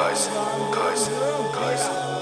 guys, guys, guys.